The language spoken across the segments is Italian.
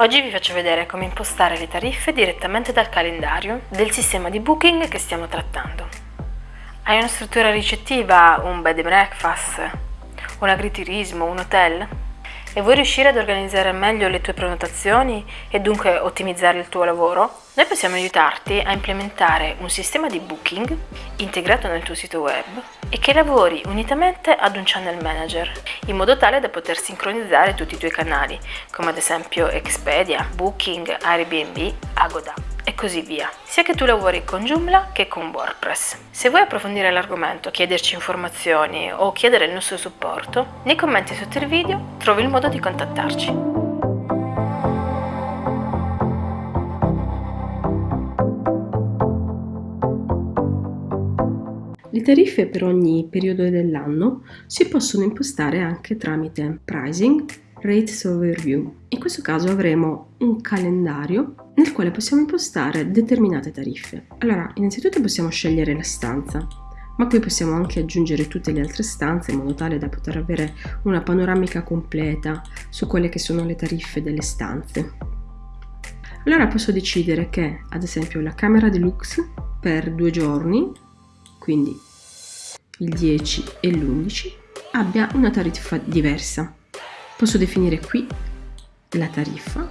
Oggi vi faccio vedere come impostare le tariffe direttamente dal calendario del sistema di booking che stiamo trattando. Hai una struttura ricettiva, un bed and breakfast, un agriturismo, un hotel? E vuoi riuscire ad organizzare meglio le tue prenotazioni e dunque ottimizzare il tuo lavoro? Noi possiamo aiutarti a implementare un sistema di booking integrato nel tuo sito web e che lavori unitamente ad un channel manager, in modo tale da poter sincronizzare tutti i tuoi canali, come ad esempio Expedia, Booking, Airbnb, Agoda così via, sia che tu lavori con Joomla che con WordPress. Se vuoi approfondire l'argomento, chiederci informazioni o chiedere il nostro supporto, nei commenti sotto il video trovi il modo di contattarci. Le tariffe per ogni periodo dell'anno si possono impostare anche tramite Pricing Rates Overview. In questo caso avremo un calendario nel quale possiamo impostare determinate tariffe. Allora, innanzitutto possiamo scegliere la stanza, ma qui possiamo anche aggiungere tutte le altre stanze in modo tale da poter avere una panoramica completa su quelle che sono le tariffe delle stanze. Allora posso decidere che, ad esempio, la camera deluxe per due giorni quindi il 10 e l'11, abbia una tariffa diversa. Posso definire qui la tariffa,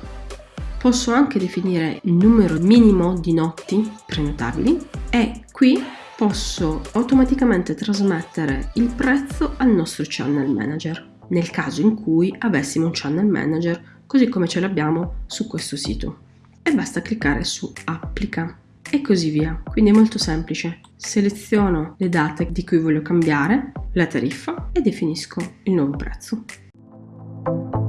posso anche definire il numero minimo di notti prenotabili e qui posso automaticamente trasmettere il prezzo al nostro channel manager nel caso in cui avessimo un channel manager così come ce l'abbiamo su questo sito e basta cliccare su applica e così via. Quindi è molto semplice. Seleziono le date di cui voglio cambiare, la tariffa e definisco il nuovo prezzo. you